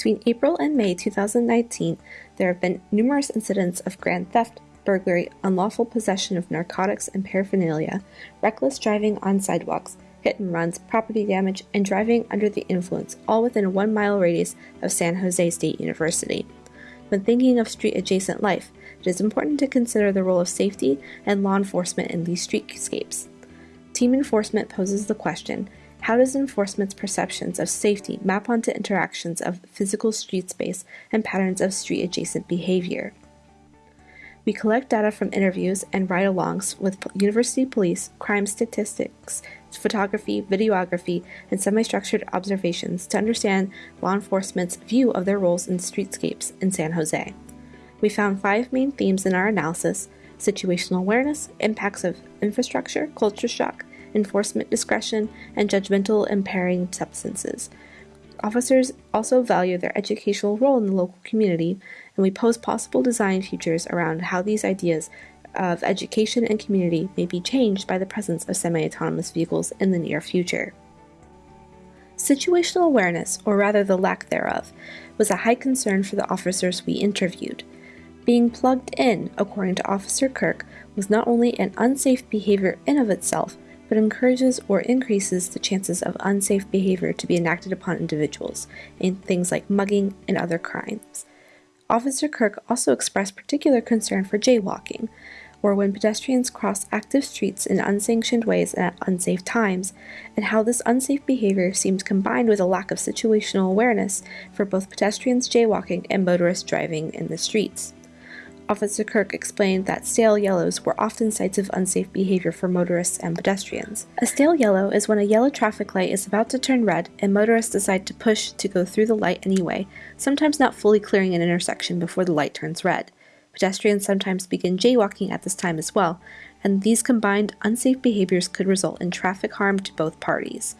Between April and May 2019, there have been numerous incidents of grand theft, burglary, unlawful possession of narcotics and paraphernalia, reckless driving on sidewalks, hit and runs, property damage, and driving under the influence, all within a one mile radius of San Jose State University. When thinking of street adjacent life, it is important to consider the role of safety and law enforcement in these streetscapes. Team enforcement poses the question how does enforcement's perceptions of safety map onto interactions of physical street space and patterns of street adjacent behavior? We collect data from interviews and ride alongs with university police, crime statistics, photography, videography, and semi structured observations to understand law enforcement's view of their roles in streetscapes in San Jose. We found five main themes in our analysis situational awareness, impacts of infrastructure, culture shock, enforcement discretion, and judgmental impairing substances. Officers also value their educational role in the local community, and we pose possible design futures around how these ideas of education and community may be changed by the presence of semi autonomous vehicles in the near future. Situational awareness, or rather the lack thereof, was a high concern for the officers we interviewed. Being plugged in, according to Officer Kirk, was not only an unsafe behavior in of itself, but encourages or increases the chances of unsafe behavior to be enacted upon individuals in things like mugging and other crimes. Officer Kirk also expressed particular concern for jaywalking, or when pedestrians cross active streets in unsanctioned ways and at unsafe times, and how this unsafe behavior seems combined with a lack of situational awareness for both pedestrians jaywalking and motorists driving in the streets. Officer Kirk explained that stale yellows were often sites of unsafe behavior for motorists and pedestrians. A stale yellow is when a yellow traffic light is about to turn red and motorists decide to push to go through the light anyway, sometimes not fully clearing an intersection before the light turns red. Pedestrians sometimes begin jaywalking at this time as well, and these combined unsafe behaviors could result in traffic harm to both parties.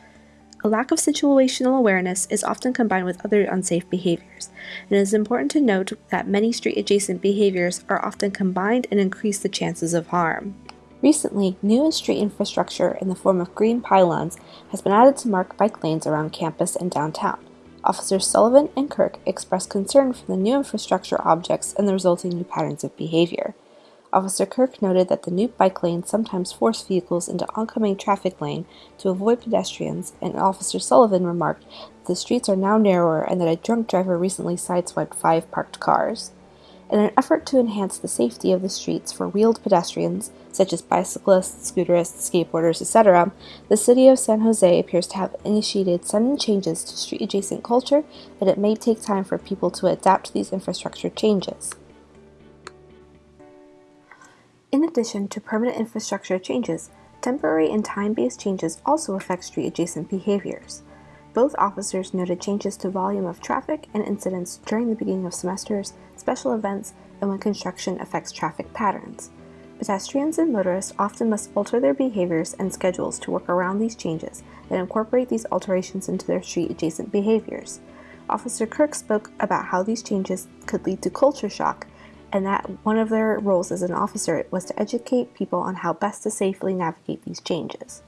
A lack of situational awareness is often combined with other unsafe behaviors, and it is important to note that many street adjacent behaviors are often combined and increase the chances of harm. Recently, new street infrastructure in the form of green pylons has been added to mark bike lanes around campus and downtown. Officers Sullivan and Kirk expressed concern for the new infrastructure objects and the resulting new patterns of behavior. Officer Kirk noted that the new bike lane sometimes forced vehicles into oncoming traffic lane to avoid pedestrians, and Officer Sullivan remarked that the streets are now narrower and that a drunk driver recently sideswiped five parked cars. In an effort to enhance the safety of the streets for wheeled pedestrians, such as bicyclists, scooterists, skateboarders, etc., the city of San Jose appears to have initiated sudden changes to street adjacent culture, and it may take time for people to adapt to these infrastructure changes. In addition to permanent infrastructure changes, temporary and time based changes also affect street adjacent behaviors. Both officers noted changes to volume of traffic and incidents during the beginning of semesters, special events, and when construction affects traffic patterns. Pedestrians and motorists often must alter their behaviors and schedules to work around these changes and incorporate these alterations into their street adjacent behaviors. Officer Kirk spoke about how these changes could lead to culture shock and that one of their roles as an officer was to educate people on how best to safely navigate these changes.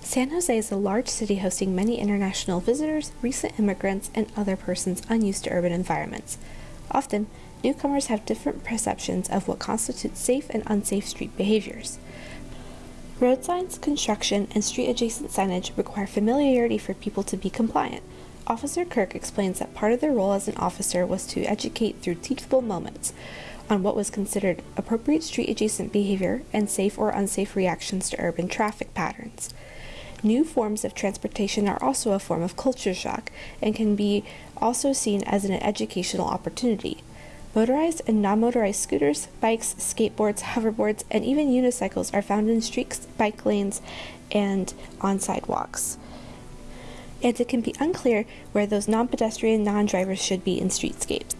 San Jose is a large city hosting many international visitors, recent immigrants, and other persons unused to urban environments. Often, newcomers have different perceptions of what constitutes safe and unsafe street behaviors. Road signs, construction, and street adjacent signage require familiarity for people to be compliant. Officer Kirk explains that part of their role as an officer was to educate through teachable moments on what was considered appropriate street adjacent behavior and safe or unsafe reactions to urban traffic patterns. New forms of transportation are also a form of culture shock and can be also seen as an educational opportunity. Motorized and non motorized scooters, bikes, skateboards, hoverboards, and even unicycles are found in streets, bike lanes, and on sidewalks. And it can be unclear where those non pedestrian non drivers should be in streetscapes.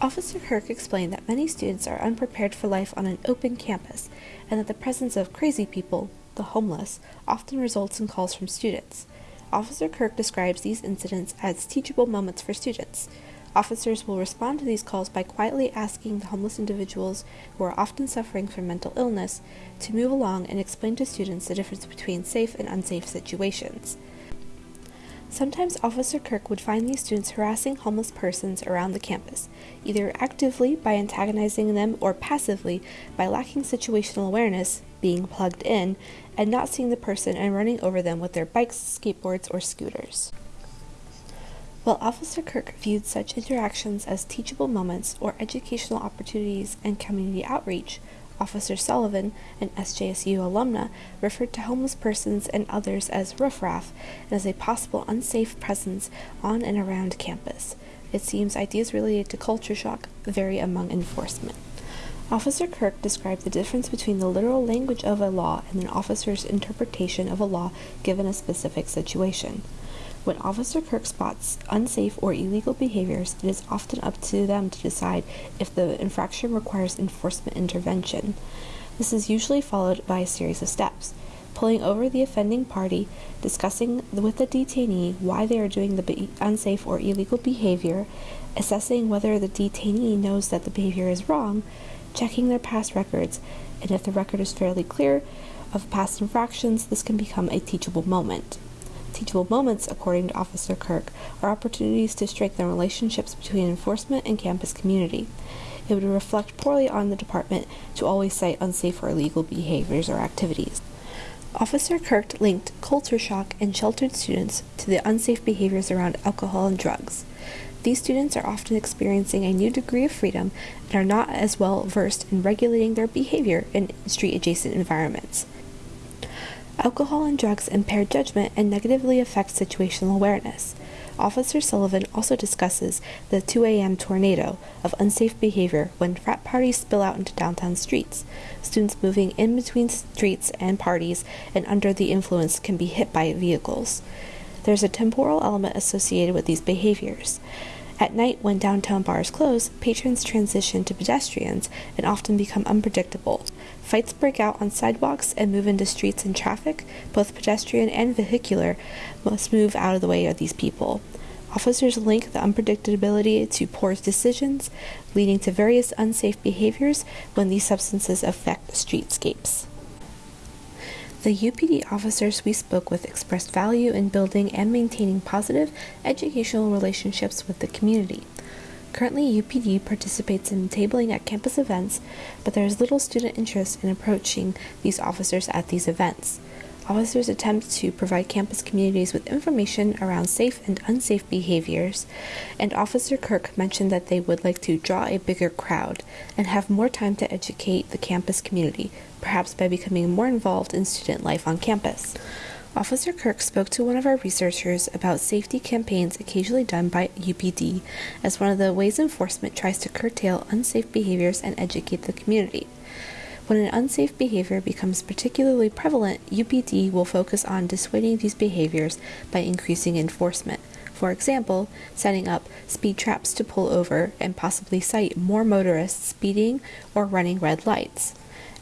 Officer Kirk explained that many students are unprepared for life on an open campus and that the presence of crazy people, the homeless, often results in calls from students. Officer Kirk describes these incidents as teachable moments for students. Officers will respond to these calls by quietly asking the homeless individuals, who are often suffering from mental illness, to move along and explain to students the difference between safe and unsafe situations. Sometimes Officer Kirk would find these students harassing homeless persons around the campus, either actively by antagonizing them or passively by lacking situational awareness, being plugged in, and not seeing the person and running over them with their bikes, skateboards, or scooters. While Officer Kirk viewed such interactions as teachable moments or educational opportunities and community outreach, Officer Sullivan, an SJSU alumna, referred to homeless persons and others as riffraff and as a possible unsafe presence on and around campus. It seems ideas related to culture shock vary among enforcement. Officer Kirk described the difference between the literal language of a law and an officer's interpretation of a law given a specific situation. When Officer Kirk spots unsafe or illegal behaviors, it is often up to them to decide if the infraction requires enforcement intervention. This is usually followed by a series of steps pulling over the offending party, discussing with the detainee why they are doing the unsafe or illegal behavior, assessing whether the detainee knows that the behavior is wrong, checking their past records, and if the record is fairly clear of past infractions, this can become a teachable moment. Teachable moments, according to Officer Kirk, are opportunities to strengthen relationships between enforcement and campus community. It would reflect poorly on the department to always cite unsafe or illegal behaviors or activities. Officer Kirk linked culture shock and sheltered students to the unsafe behaviors around alcohol and drugs. These students are often experiencing a new degree of freedom and are not as well versed in regulating their behavior in street adjacent environments. Alcohol and drugs impair judgment and negatively affect situational awareness. Officer Sullivan also discusses the 2 a.m. tornado of unsafe behavior when frat parties spill out into downtown streets. Students moving in between streets and parties and under the influence can be hit by vehicles. There's a temporal element associated with these behaviors. At night, when downtown bars close, patrons transition to pedestrians and often become unpredictable. Fights break out on sidewalks and move into streets and traffic. Both pedestrian and vehicular must move out of the way of these people. Officers link the unpredictability to poor decisions, leading to various unsafe behaviors when these substances affect streetscapes. The UPD officers we spoke with expressed value in building and maintaining positive educational relationships with the community. Currently, UPD participates in tabling at campus events, but there is little student interest in approaching these officers at these events. Officers attempt to provide campus communities with information around safe and unsafe behaviors, and Officer Kirk mentioned that they would like to draw a bigger crowd and have more time to educate the campus community, perhaps by becoming more involved in student life on campus. Officer Kirk spoke to one of our researchers about safety campaigns occasionally done by UPD as one of the ways enforcement tries to curtail unsafe behaviors and educate the community. When an unsafe behavior becomes particularly prevalent, UPD will focus on dissuading these behaviors by increasing enforcement. For example, setting up speed traps to pull over and possibly cite more motorists speeding or running red lights.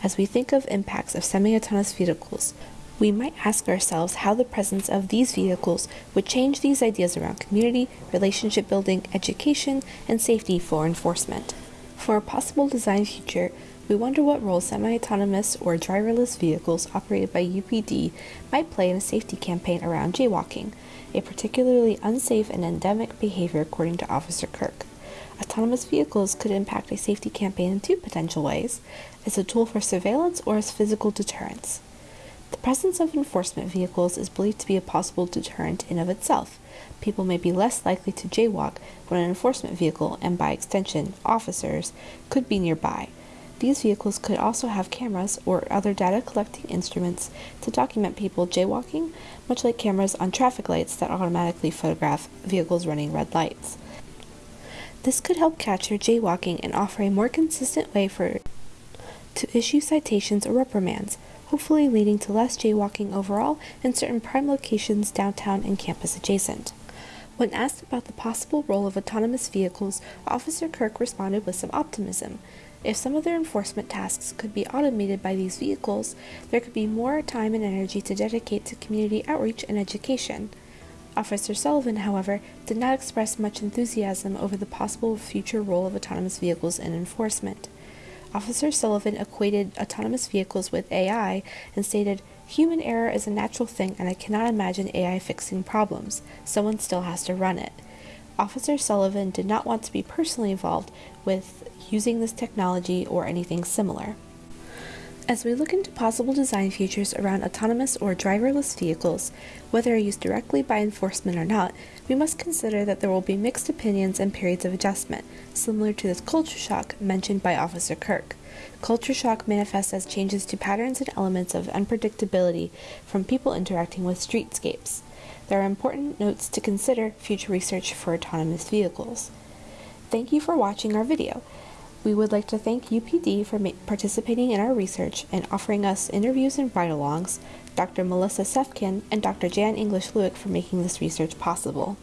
As we think of impacts of semi-autonomous vehicles, we might ask ourselves how the presence of these vehicles would change these ideas around community, relationship building, education, and safety for enforcement. For a possible design future, we wonder what role semi-autonomous or driverless vehicles operated by UPD might play in a safety campaign around jaywalking, a particularly unsafe and endemic behavior according to Officer Kirk. Autonomous vehicles could impact a safety campaign in two potential ways, as a tool for surveillance or as physical deterrence. The presence of enforcement vehicles is believed to be a possible deterrent in of itself. People may be less likely to jaywalk when an enforcement vehicle, and by extension, officers, could be nearby, these vehicles could also have cameras or other data collecting instruments to document people jaywalking, much like cameras on traffic lights that automatically photograph vehicles running red lights. This could help capture jaywalking and offer a more consistent way for to issue citations or reprimands, hopefully leading to less jaywalking overall in certain prime locations downtown and campus adjacent. When asked about the possible role of autonomous vehicles, Officer Kirk responded with some optimism. If some of their enforcement tasks could be automated by these vehicles, there could be more time and energy to dedicate to community outreach and education. Officer Sullivan, however, did not express much enthusiasm over the possible future role of autonomous vehicles in enforcement. Officer Sullivan equated autonomous vehicles with AI and stated, Human error is a natural thing, and I cannot imagine AI fixing problems. Someone still has to run it. Officer Sullivan did not want to be personally involved with using this technology or anything similar. As we look into possible design features around autonomous or driverless vehicles, whether used directly by enforcement or not, we must consider that there will be mixed opinions and periods of adjustment, similar to this culture shock mentioned by Officer Kirk. Culture shock manifests as changes to patterns and elements of unpredictability from people interacting with streetscapes. There are important notes to consider future research for autonomous vehicles. Thank you for watching our video. We would like to thank UPD for participating in our research and offering us interviews and ride-alongs, Dr. Melissa Cefkin and Dr. Jan English Lueck for making this research possible.